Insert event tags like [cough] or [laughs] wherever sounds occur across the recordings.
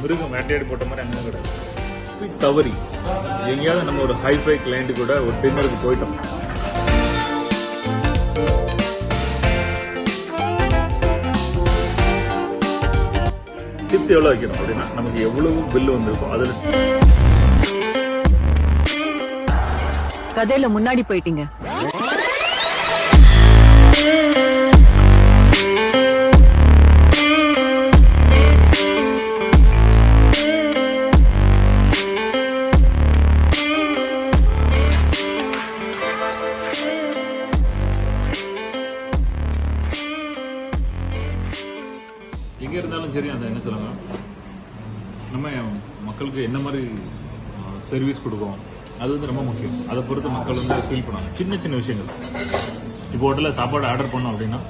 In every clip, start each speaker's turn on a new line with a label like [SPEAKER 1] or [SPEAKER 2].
[SPEAKER 1] மிருகம் வேட்டையாடி போட்ட மாதிரி அங்கே கிடையாது தவறி எங்கேயாவது நம்ம ஒரு ஹைஃபை கிளைண்ட் கூட ஒரு டின்னருக்கு போயிட்டோம். டிப்ஸ் எவ்வளோ வைக்கணும் அப்படின்னா நமக்கு எவ்வளவு பில்லு வந்திருக்கும் அதில்
[SPEAKER 2] கதையில முன்னாடி போயிட்டீங்க.
[SPEAKER 1] நம்ம மக்களுக்கு என்ன மாதிரி சர்வீஸ் கொடுக்கும் அது வந்து ரொம்ப முக்கியம். அதை பொறுத்து மக்கள் வந்து ஃபீல் பண்ணுவாங்க சின்ன சின்ன விஷயங்கள். இப்போ ஹோட்டலில் சாப்பாடு ஆர்டர் பண்ணோம் அப்படின்னா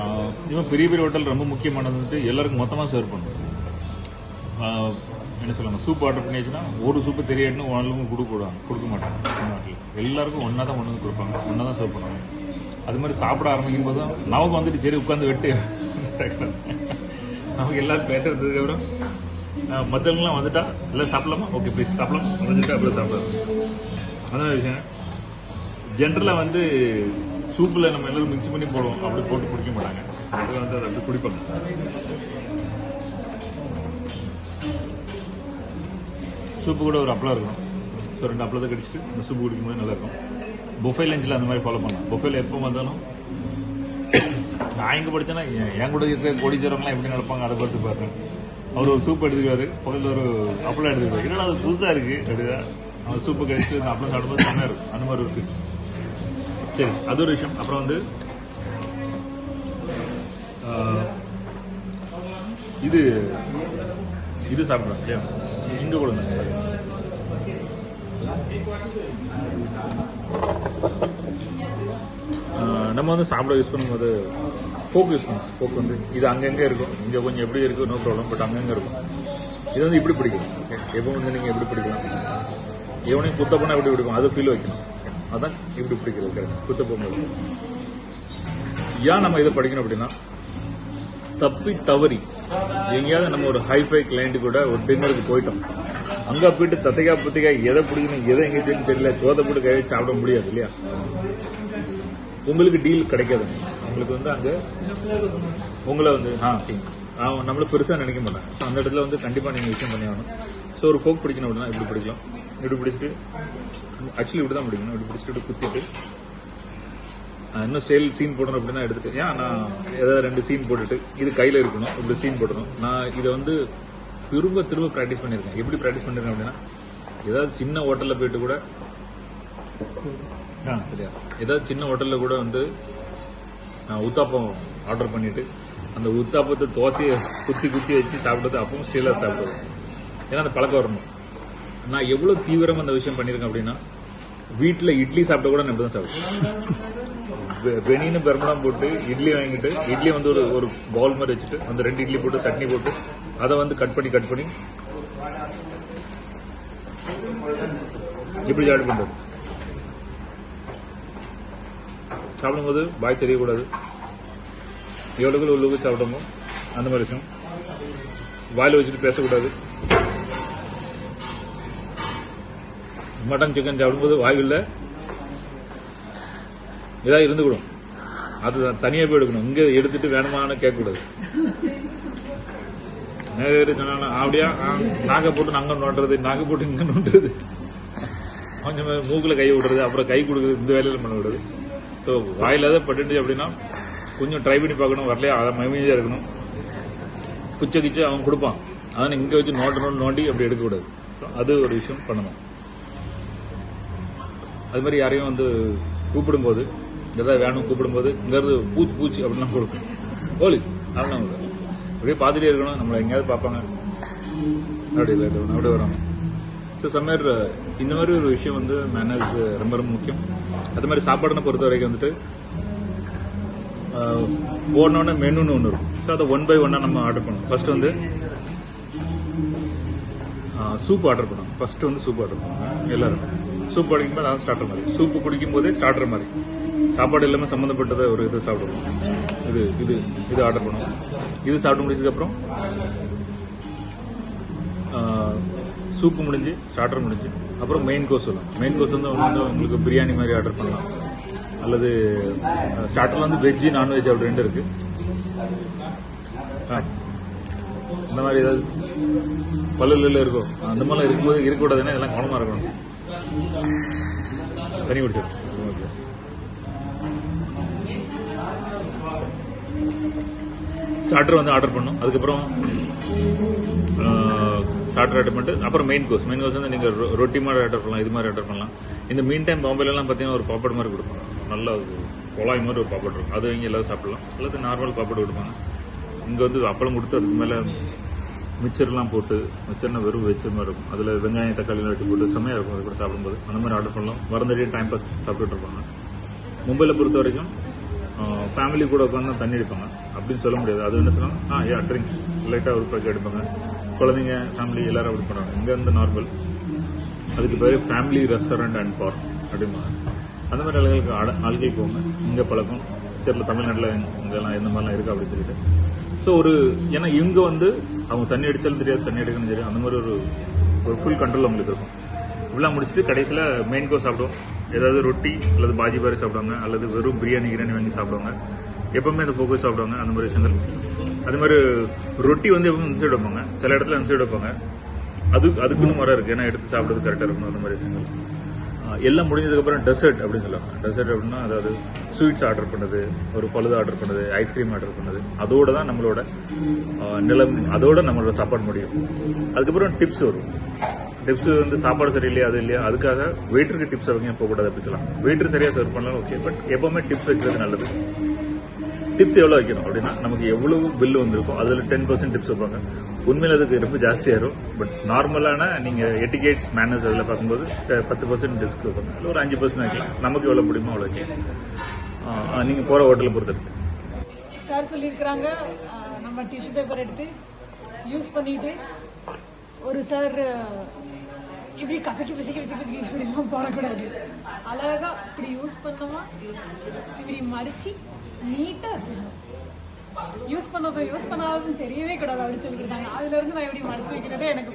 [SPEAKER 1] ஆஹ், இவன் பெரிய பெரிய ஹோட்டல் ரொம்ப முக்கியமானது வந்துட்டு எல்லாருக்கும் மொத்தமாக சர்வ் பண்ணும் என்ன சொல்லுவாங்க? சூப் ஆர்டர் பண்ணியாச்சுன்னா ஒரு சூப்பு தெரியாதுன்னு ஒன்றுக்கும் கொடுக்க கொடுக்க மாட்டாங்க. தமிழ்நாட்டில் எல்லாருக்கும் ஒன்றா தான் கொண்டு வந்து கொடுப்பாங்க. ஒன்றா தான் சர்வ் பண்ணுவாங்க. அது மாதிரி சாப்பிட ஆரம்பிக்கும் போது தான் நமக்கு வந்துட்டு சரி உட்காந்து வெட்டு. [laughs] நமக்கு எல்லாரும் பேசுறதுக்கப்புறம் மற்றவங்களாம் வந்துட்டா? எல்லாம் சாப்பிடலாமா? ஓகே ப்ளீஸ் சாப்பிடலாம். வந்துட்டா அப்புறம் சாப்பிடலாம். அதான் விஷயம். ஜென்ரலாக வந்து சூப்பில் நம்ம எல்லாரும் மிக்ஸ் பண்ணி போடுவோம். அப்படி போட்டு குடிக்க மாட்டாங்க. அதில் வந்து அதை அப்படி குடிப்பாங்க. சூப்பு கூட ஒரு அப்பளம் இருக்கும். ஸோ ரெண்டு அப்பளத்தை கடிச்சிட்டு இந்த சூப்பு குடிக்கும்போது நல்லாயிருக்கும். பொஃபே லஞ்சில் அந்த மாதிரி ஃபாலோ பண்ணலாம். பொஃபேல எப்போ வந்தாலும் நான் இங்கே படித்தேன்னா என் என் கூட இருக்கிற கோடீச்சரவங்களாம் எப்படி நடப்பாங்க அதை பார்த்து பார்த்தேன் அவர் ஒரு சூப் எடுத்துக்குவாரு பக்கத்தில் ஒரு அப்பளம் எடுத்துக்குவாரு என்னடா அது புதுசாக இருக்குது அப்படின்னா அவர் சூப்பு கழிச்சு அந்த அப்பளம் சாப்பிடும்போது செம்மையாக இருக்கும் அந்த மாதிரி இருக்கு சரி அது ஒரு விஷயம். அப்புறம் வந்து இது இது சாப்பிட்றோம் இல்லையா? இங்கே கொடுங்க நம்ம வந்து சாப்பிட யூஸ் பண்ணும்போது ஃபோக்கஸ் யூஸ் பண்ணுவோம் ஃபோக் வந்து இது அங்கங்கே இருக்கும். இங்கே கொஞ்சம் எப்படி இருக்கும் நோ ப்ராப்ளம் பட் அங்கங்கே இருக்கும். இது வந்து இப்படி பிடிக்கும் எப்போ வந்து நீங்கள் எப்படி பிடிக்கலாம்? எவனையும் குத்த போனால் எப்படி பிடிக்கும்? அதை ஃபீல் வைக்கணும் அதான் இப்படி பிடிக்கிறது correct. குத்த போகும்போது. ஏன் நம்ம இதை படிக்கணும் அப்படின்னா தப்பி தவறி எங்கேயாவது நம்ம ஒரு ஹைஃபை கிளைண்ட் கூட ஒரு டின்னருக்கு போயிட்டோம். அங்க போயிட்டு தத்தைக்கா பத்திக்கா எதை பிடிக்கணும் எதை எங்க தெரியல சோதை போட்டு கை சாப்பிட முடியாது இல்லையா? உங்களுக்கு டீல் கிடைக்காது. உங்களுக்கு வந்து அங்க உங்களை வந்து ஆ. அவன் நம்மள பெருசா நினைக்க மாட்டாங்க. ஸோ அந்த இடத்துல வந்து கண்டிப்பா நீங்க விஷயம் பண்ணி ஆகணும். ஸோ ஒரு ஃபோக் பிடிக்கணும் அப்படின்னா இப்படி பிடிக்கலாம்? இப்படி பிடிச்சிட்டு ஆக்சுவலி இப்படி தான் பிடிக்கணும். இப்படி பிடிச்சிட்டு இப்படி குத்திட்டு இன்னும் ஸ்டைல் சீன் போடணும் அப்படின்னா எடுத்துட்டு ஏன் நான் ஏதாவது ரெண்டு சீன் போட்டுட்டு இது கையில இருக்கணும் இப்படி சீன் போடணும். நான் இதை வந்து திரும்ப திரும்ப ப்ராக்டிஸ் பண்ணியிருக்கேன். எப்படி ப்ராக்டிஸ் பண்ணிருக்கேன் அப்படின்னா ஏதாவது சின்ன ஹோட்டல்ல போயிட்டு கூட ஆ சரியா. ஏதாவது சின்ன ஹோட்டல்ல கூட வந்து நான் உத்தாப்பம் ஆர்டர் பண்ணிட்டு அந்த உத்தாப்பத்தை தோசையை குத்தி குத்தி வச்சு சாப்பிடுறது அப்பவும் ஸ்டீலாக சாப்பிடுவோம் ஏன்னா அந்த பழக்கம் வரணும். நான் எவ்வளோ தீவிரமாக அந்த விஷயம் பண்ணியிருக்கேன் அப்படின்னா வீட்டில் இட்லி சாப்பிட்ட கூட நான் இப்படி தான் சாப்பிடுவேன் வெனின்னு பெருமளம் போட்டு இட்லி வாங்கிட்டு இட்லி வந்து ஒரு ஒரு பவுல் மாதிரி வச்சுட்டு அந்த ரெண்டு இட்லி போட்டு சட்னி போட்டு அதை வந்து கட் பண்ணி கட் பண்ணி இப்படி சாப்பிட்டு பண்ணுறது சாப்பிடும்போது பாய் தெரியக்கூடாது. எவ்வளவுக்கு உள்ளுக்கு சாப்பிடமோ அந்த மாதிரி விஷயம். வாயில் வச்சுட்டு பேசக்கூடாது. மட்டன் சிக்கன் சாப்பிடும்போது வாயுவில் இதாக இருந்துக்கிடும் அது தனியாக போய் எடுக்கணும். இங்கே எடுத்துட்டு வேணுமான்னு கேட்கக்கூடாது. நிறைய பேர் சொன்னாங்க அப்படியா? ஆ, போட்டு நாங்க நோண்டுறது நாகை போட்டு இங்க நோண்டுறது. கொஞ்சம் மூக்கில் கை விடுறது அப்புறம் கை கொடுக்குறது இந்த வேலையில பண்ண விடுறது. ஸோ வாயில் ஏதாவது பட்டுச்சு அப்படின்னா கொஞ்சம் ட்ரை பண்ணி பார்க்கணும் வரலையா? அதை மகிமையா இருக்கணும். குச்ச கிச்ச அவன் கொடுப்பான். அதனால இங்கே வச்சு நோண்டு நோண்டு நோண்டி அப்படி எடுக்கக்கூடாது. அது ஒரு விஷயம் பண்ணணும். அது மாதிரி யாரையும் வந்து கூப்பிடும்போது எதாவது வேணும் கூப்பிடும்போது இங்கேருந்து பூச்சி பூச்சி அப்படின்லாம் கொடுக்கும். ஓலி அதெல்லாம் அப்படியே பார்த்துட்டே இருக்கணும். நம்மளை எங்கேயாவது பார்ப்பாங்க. அப்படி இல்லை இல்லை, அப்படியே வராங்க. ஸோ சம்மர் இந்த மாதிரி ஒரு விஷயம் வந்து மேனர்ஸ் ரொம்ப ரொம்ப முக்கியம். அது மாதிரி சாப்பாடுன்னு பொறுத்த வரைக்கும் வந்துட்டு போனோடனே மெனுன்னு ஒன்று இருக்கும். ஸோ அதை ஒன் பை ஒன்னாக நம்ம ஆர்டர் பண்ணணும். ஃபர்ஸ்ட் வந்து சூப் ஆர்டர் பண்ணோம் ஃபர்ஸ்ட் வந்து சூப் ஆர்டர் பண்ணுவோம் எல்லாரும் சூப் குடிக்கும்போது அதான் ஸ்டார்டர் மாதிரி. சூப்பு குடிக்கும் போதே ஸ்டார்டர் மாதிரி. சாப்பாடு எல்லாமே சம்மந்தப்பட்டதை ஒரு இது சாப்பிடுவோம் இது இது இது ஆர்டர் பண்ணுவோம் இது சாப்பிட்டு முடிச்சதுக்கப்புறம் சூப்பு முடிஞ்சு ஸ்டார்டர் முடிஞ்சு. அப்புறம் மெயின் கோர்ஸ் வரும் மெயின் கோர்ஸ் வந்து வந்து உங்களுக்கு பிரியாணி மாதிரி ஆர்டர் பண்ணலாம். அல்லது ஸ்டார்டர்ல வந்து வெஜ்ஜு நான்வெஜ் அப்படி ரெண்டு இருக்கு. ஆ. இந்த மாதிரி ஏதாவது பல்லுல இருக்கும் அந்த மாதிரிலாம் இருக்கும்போது இருக்கக்கூடாதுன்னா இதெல்லாம் கவனமா இருக்கணும். தண்ணி குடிச்சிடும் ஸ்டார்டர் வந்து ஆர்டர் பண்ணோம். அதுக்கப்புறம் ஸ்டார்டர் ஆர்டர் பண்ணிட்டு அப்புறம் மெயின் கோர்ஸ் மெயின் கோர்ஸ் வந்து நீங்கள் ரொட்டி மாதிரி ஆர்டர் பண்ணலாம் இது மாதிரி ஆர்டர் பண்ணலாம். இந்த மீன் டைம் பாம்பேலாம் பார்த்தீங்கன்னா ஒரு பாப்பட் மாதிரி கொடுப்பாங்க. நல்ல ஒரு குழாய் மாதிரி ஒரு பாப்பட் இருக்கும். அது இங்கே எல்லாரும் சாப்பிடலாம். அல்லது நார்மல் பாப்பட் கொடுப்பாங்க. இங்கே வந்து அப்பளம் கொடுத்து அதுக்கு மேலே மிச்சர்லாம் போட்டு மிச்சர்னா வெறும் வெச்சர் மாதிரி இருக்கும். அதில் வெங்காயம் தக்காளி வெட்டி போட்டு செம்மையாக இருக்கும். அது கூட சாப்பிடும்போது. அந்த மாதிரி ஆர்டர் பண்ணலாம். வரந்தடியே டைம் பாஸ் சாப்பிட்டுட்டு இருப்பாங்க. மும்பையில் பொறுத்த வரைக்கும் ஃபேமிலி கூட உட்காந்து தண்ணி அடிப்பாங்க. அப்படின்னு சொல்ல முடியாது. அது என்ன சொல்லலாம் ஆ யா ட்ரிங்க்ஸ் லைட்டாக ஒரு பேக்கெட் எடுப்பாங்க. குழந்தைங்க ஃபேமிலி எல்லாரும் அப்படி பண்ணுவாங்க. இங்கே வந்து நார்மல் அதுக்கு பேர் ஃபேமிலி ரெஸ்டாரண்ட் அண்ட் பார்க் அப்படிம்பாங்க. அந்த மாதிரி ஆளுகளுக்கு ஆட- ஆள்கள் போங்க. இங்கே பழக்கம். தெரியல தமிழ்நாட்டில் இதெல்லாம் எந்த மாதிரிலாம் இருக்கு அப்படின்னு சொல்லிட்டு. ஸோ ஒரு ஏன்னா இவங்க வந்து அவங்க தண்ணி அடிச்சாலும் தெரியாது தண்ணி எடுக்கணும் தெரியாது. அந்த மாதிரி ஒரு ஒரு ஃபுல் கண்ட்ரோல் அவங்களுக்கு இருக்கும். இப்படிலாம் முடிச்சுட்டு கடைசியில் மெயின் கோர்ஸ் சாப்பிடுவோம். ஏதாவது ரொட்டி அல்லது பாஜி பாரி சாப்பிடுவாங்க. அல்லது வெறும் பிரியாணி கிரியாணி வாங்கி சாப்பிடுவாங்க. எப்பவுமே அந்த போக்கு சாப்பிடுவாங்க. அந்த மாதிரி விஷயங்கள். அது மாதிரி ரொட்டி வந்து எப்பவும் இந்த சைடு வைப்பாங்க. சில இடத்துல இந்த சைடு வைப்பாங்க. அது அதுக்குன்னு மரம் இருக்கு. ஏன்னா எடுத்து சாப்பிடுறது கரெக்டாக இருக்கணும் அந்த மாதிரி விஷயங்கள். எல்லாம் முடிஞ்சதுக்கப்புறம் டெசர்ட் அப்படின்னு சொல்லுவாங்க. டெசர்ட் அப்படின்னா அதாவது ஸ்வீட்ஸ் ஆர்டர் பண்ணது ஒரு பழுது ஆர்டர் பண்ணது ஐஸ்கிரீம் ஆர்டர் பண்ணது. அதோட தான் நம்மளோட நிலம் அதோட நம்மளோட சாப்பாடு முடியும். அதுக்கப்புறம் டிப்ஸ் வரும். டிப்ஸ் வந்து சாப்பாடு சரியில்லையா அது இல்லையா அதுக்காக வெயிட்டருக்கு டிப்ஸ் அவங்க போகக்கூடாது அப்படி சொல்லலாம். வெயிட்டர் சரியாக சர்வ் பண்ணலாம் ஓகே பட் எப்பவுமே டிப்ஸ் வைக்கிறது நல்லது. டிப்ஸ் எவ்வளோ வைக்கணும் அப்படின்னா நமக்கு எவ்வளவு பில்லு வந்திருக்கும் அதில் டென் பர்சன்ட் டிப்ஸ் வைப்பாங்க. உண்மையில் அதுக்கு ரொம்ப ஜாஸ்தியாயிரும் பட் நார்மலான நீங்கள் எட்டிகேட்ஸ் மேனர்ஸ் அதில் பார்க்கும்போது பத்து பர்சன்ட் டிஸ்க் வைப்பாங்க. இல்லை ஒரு அஞ்சு பர்சன்ட் வைக்கலாம். நமக்கு எவ்வளோ பிடிக்குமோ அவ்வளோ வைக்கலாம். நீங்கள் நீங்க ஹோட்டலை பொறுத்து இருக்கு
[SPEAKER 2] சார் சொல்லியிருக்கிறாங்க. நம்ம டிஷ்யூ பேப்பர் எடுத்து யூஸ் பண்ணிட்டு ஒரு சார் இப்படி கசக்கி பிசக்கி பிசக்கி பிசக்கி இப்படிலாம் போடக்கூடாது. அழகா இப்படி யூஸ் பண்ணோமா இப்படி மடிச்சு நீட்டா வச்சுக்கணும் யூஸ் பண்ணதும் யூஸ் பண்ணாததும் தெரியவே கூடாது அப்படின்னு சொல்லியிருக்காங்க அதுல இருந்து நான் இப்படி மடிச்சு வைக்கிறதே எனக்கு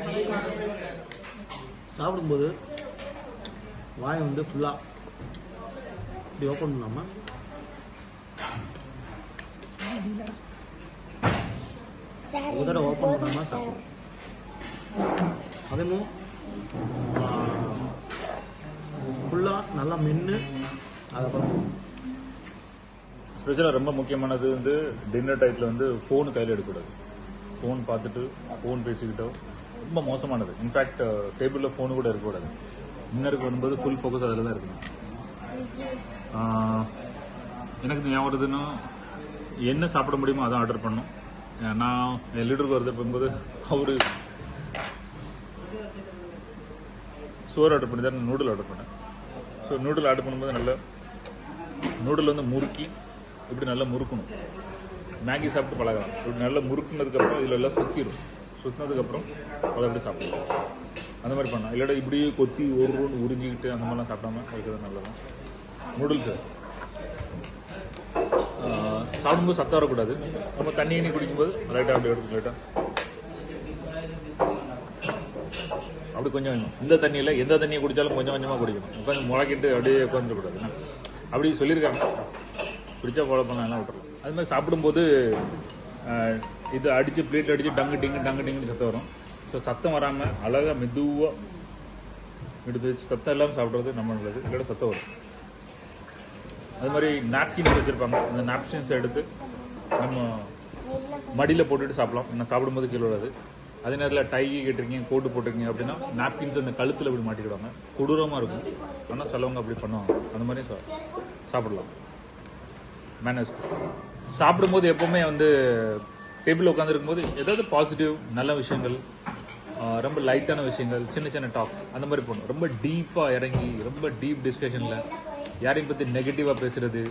[SPEAKER 3] சாப்பிடும்போது வாய் வந்து ஃபுல்லாக இப்படி ஓப்பன் பண்ணாமல் ஒரு தடவை ஓப்பன் பண்ணாமல் சாப்பிடும் அதுவும் ஃபுல்லாக நல்லா மென்று அதுக்கப்புறம்
[SPEAKER 1] ஸ்பெஷலாக ரொம்ப முக்கியமானது வந்து டின்னர் டைத்தில் வந்து ஃபோன் கையில் எடுக்கக்கூடாது. ஃபோன் பார்த்துட்டு ஃபோன் பேசிக்கிட்டோ ரொம்ப மோசமானது. இன்ஃபேக்ட் டேபிளில் ஃபோனு கூட இருக்கக்கூடாது. டின்னருக்கு வரும்போது ஃபுல் ஃபோக்கஸ் அதில் தான் இருக்கணும் எனக்கு ஞாபகம் வருதுன்னா என்ன சாப்பிட முடியுமோ அதான் ஆர்டர் பண்ணோம் நான் என் லீடருக்கு வருது போகும்போது அவரு சோறு ஆர்டர் பண்ணி தான் நூடுல் ஆர்டர் பண்ணேன். ஸோ நூடுல் ஆர்டர் பண்ணும்போது நல்லா நூடுல் வந்து முறுக்கி இப்படி நல்லா முறுக்கணும். மேகி சாப்பிட்டு பழகலாம். இப்படி நல்லா முறுக்குனதுக்கப்புறம் இதில் எல்லாம் சுற்றிடும் சுற்றினதுக்கப்புறம் அதை அப்படி சாப்பிடலாம். அந்த மாதிரி பண்ணலாம். இல்லாட்டா இப்படியே கொத்தி ஒரு உறிஞ்சிக்கிட்டு அந்த மாதிரிலாம் சாப்பிடாம இருக்கிறது நல்லதான் நூடுல்ஸு சாப்பிடும்போது சத்தம் வரக்கூடாது. நம்ம தண்ணி எண்ணி குடிக்கும்போது லைட்டாக அப்படி எடுத்து லைட்டாக அப்படி கொஞ்சம் கொஞ்சம் இந்த தண்ணியில் எந்த தண்ணியை குடித்தாலும் கொஞ்சம் கொஞ்சமாக குடிக்கணும். உட்காந்து முளைக்கிட்டு அப்படியே உட்காந்துடக்கூடாது அப்படி சொல்லியிருக்காங்க. பிடிச்சா ஃபாலோ பண்ணலாம் விட்டுறலாம் அது மாதிரி சாப்பிடும்போது இது அடித்து பிளேட்டில் அடித்து டங்கு டிங்கு டங்கு டிங்குன்னு சத்தம் வரும். ஸோ சத்தம் வராமல் அழகாக மெதுவாக எடுத்து சத்தம் இல்லாமல் சாப்பிட்றது நம்ம நல்லது. இல்லாட்ட சத்தம் வரும். அது மாதிரி நாப்கின்ஸ் வச்சுருப்பாங்க. அந்த நாப்கின்ஸ் எடுத்து நம்ம மடியில் போட்டுட்டு சாப்பிடலாம். நான் சாப்பிடும்போது கீழே விடாது அதே நேரத்தில் டை கேட்டிருக்கீங்க கோட்டு போட்டிருக்கீங்க அப்படின்னா நாப்கின்ஸ் அந்த கழுத்தில் இப்படி மாட்டிக்கிடுவாங்க. கொடூரமாக இருக்கும். ஆனால் சிலவங்க அப்படி பண்ணுவாங்க. அந்த மாதிரி சா- சாப்பிடலாம். மேனர்ஸ் சாப்பிடும்போது எப்போவுமே வந்து டேபிள் உட்காந்துருக்கும் போது ஏதாவது பாசிட்டிவ் நல்ல விஷயங்கள் ரொம்ப லைட்டான விஷயங்கள் சின்ன சின்ன டாக் அந்த மாதிரி போகணும். ரொம்ப டீப்பாக இறங்கி ரொம்ப டீப் டிஸ்கஷனில் யாரையும் பற்றி நெகட்டிவாக பேசுகிறது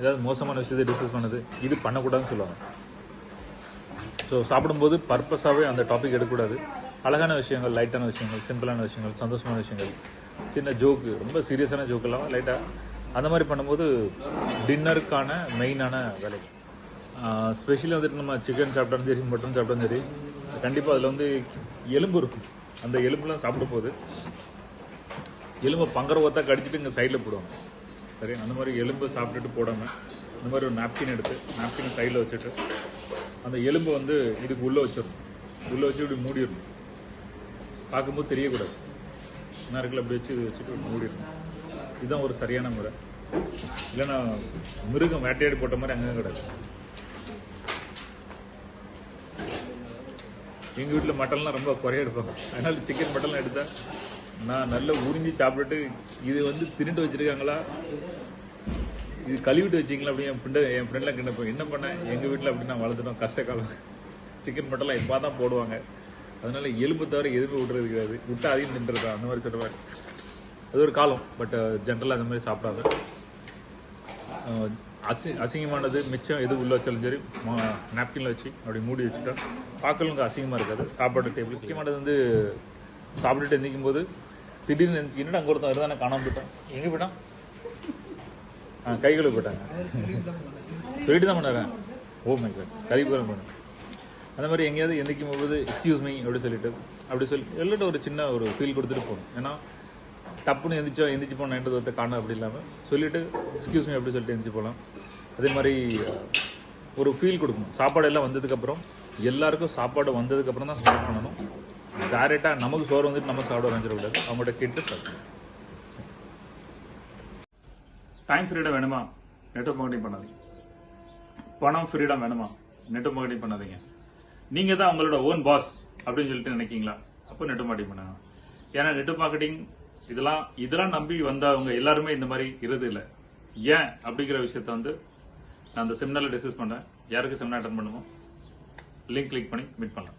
[SPEAKER 1] ஏதாவது மோசமான விஷயத்தை டிஸ்கஸ் பண்ணது இது பண்ணக்கூடாதுன்னு சொல்லுவாங்க. ஸோ சாப்பிடும்போது பர்பஸாகவே அந்த டாபிக் எடுக்கக்கூடாது. அழகான விஷயங்கள் லைட்டான விஷயங்கள் சிம்பிளான விஷயங்கள் சந்தோஷமான விஷயங்கள் சின்ன ஜோக்கு ரொம்ப சீரியஸான ஜோக்கெல்லாம் இல்லாமல் லைட்டாக அந்த மாதிரி பண்ணும்போது டின்னருக்கான மெயினான வேலை. ஸ்பெஷலி வந்துட்டு நம்ம சிக்கன் சாப்பிட்டாலும் சரி மட்டன் சாப்பிட்டாலும் சரி கண்டிப்பாக அதில் வந்து எலும்பு இருக்கும். அந்த எலும்புலாம் சாப்பிட போது எலும்பை பங்கர ஒத்தா கடிச்சிட்டு இங்கே சைடில் போடுவாங்க. சரி அந்த மாதிரி எலும்பு சாப்பிட்டுட்டு போடாமல் இந்த மாதிரி ஒரு நாப்கின் எடுத்து நாப்கின் சைடில் வச்சுட்டு அந்த எலும்பை வந்து இதுக்கு உள்ளே வச்சிடணும். உள்ளே வச்சு இப்படி மூடிடணும். பார்க்கும்போது தெரியக்கூடாது. என்ன இருக்குல்ல அப்படி வச்சு இது வச்சுட்டு மூடிடணும். இதுதான் ஒரு சரியான முறை. இல்லைன்னா மிருகம் வேட்டையாடி போட்ட மாதிரி அங்கங்கே கிடையாது எங்கள் வீட்டில் மட்டன்லாம் ரொம்ப குறைய எடுப்பாங்க. அதனால சிக்கன் மட்டன்லாம் எடுத்தேன் நான் நல்லா உறிஞ்சி சாப்பிட்டுட்டு இது வந்து தின்னுட்டு வச்சிருக்காங்களா? இது கழுவிட்டு வச்சிங்களா அப்படி என் ஃப்ரெண்டு என் ஃப்ரெண்ட்லாம் கிட்ட என்ன பண்ணேன் எங்கள் வீட்டில் அப்படி நான் வளர்த்துட்டோம் கஷ்ட காலம். சிக்கன் மட்டன்லாம் இப்போ தான் போடுவாங்க. அதனால எலும்பு தவிர எதுவுமே விட்டுறது கிடையாது. விட்டு அதையும் நின்றுருக்கா அந்த மாதிரி சொல்லுவாங்க அது ஒரு காலம் பட் ஜென்ரலாக uh, அந்த மாதிரி சாப்பிடாது. Uh, அசி அசிங்கமானது மிச்சம் எது உள்ள வச்சாலும் சரி நாப்கினில் வச்சு அப்படி மூடி வச்சுட்டா பார்க்கலுங்க அசிங்கமாக இருக்காது. சாப்பாடு டேபிள் முக்கியமானது வந்து சாப்பிட்டுட்டு எந்திக்கும் போது திடீர்னு நினைச்சு என்னடா அங்கே ஒருத்தன் இருந்தானே காணாமல் போயிட்டான்? எங்கே போயிட்டான்? ஆ கை கழுவி போயிட்டாங்க. சொல்லிட்டு தான் பண்ணாங்க ஓ oh மை காட் கறிபுரம் பண்ணு. அந்த மாதிரி எங்கேயாவது எந்திக்கும் போது எக்ஸ்கியூஸ் மீ அப்படி சொல்லிட்டு அப்படி சொல்லி எல்லாட்டும் ஒரு சின்ன ஒரு ஃபீல் கொடுத்துட்டு போகணும். ஏன்னா டப்புன்னு எந்திரிச்சோம் எந்திரிச்சு போனேன்றது ஒருத்த காணும் அப்படி இல்லாமல் சொல்லிட்டு எக்ஸ்கியூஸ் மீ அப்படி சொல்லிட்டு எந்திரிச்சு போகலாம் அதே மாதிரி ஒரு ஃபீல் கொடுக்கணும். சாப்பாடு எல்லாம் வந்ததுக்கப்புறம் எல்லாருக்கும் சாப்பாடு வந்ததுக்கப்புறம் தான் ஸ்டார்ட் பண்ணணும். டைரெக்டாக நமக்கு சோறு வந்துட்டு நம்ம சாப்பிட வரைஞ்சிடக்கூடாது அவங்கள்ட்ட கேட்டு ஸ்டார்ட் டைம் ஃப்ரீடம் வேணுமா? நெட்ஒர்க் மார்க்கெட்டிங் பண்ணாதீங்க. பணம் ஃப்ரீடம் வேணுமா? நெட்ஒர்க் மார்க்கெட்டிங் பண்ணாதீங்க. நீங்க தான் உங்களோட ஓன் பாஸ் அப்படின்னு சொல்லிட்டு நினைக்கீங்களா? அப்போ நெட்ஒர்க் மார்க்கெட்டிங் பண்ணுங்க ஏன்னா நெட்ஒர்க் மார்க்கெட்டிங் இதெல்லாம் இதெல்லாம் நம்பி வந்தவங்க எல்லாருமே இந்த மாதிரி இருது இல்லை. ஏன் அப்படிங்கிற விஷயத்த வந்து நான் அந்த செமினாரில் டிஸ்கஸ் பண்ணேன். யாருக்கு செமினார் அட்டன் பண்ணுமோ? லிங்க் கிளிக் பண்ணி மீட் பண்ணலாம்.